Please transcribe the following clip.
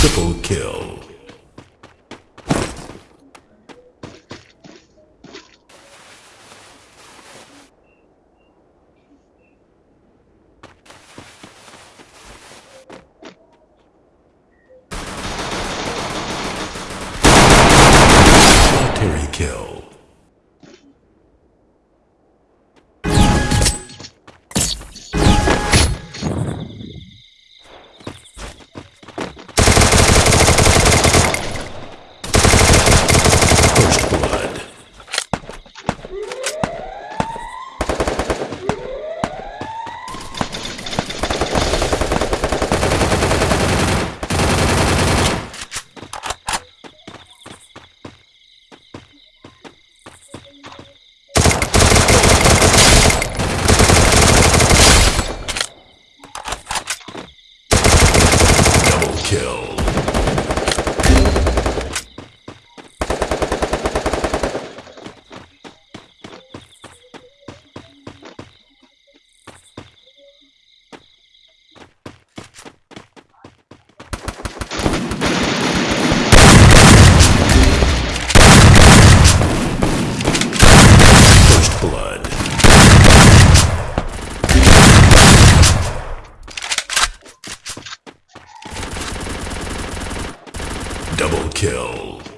Triple kill. Military kill. Blood. Double kill.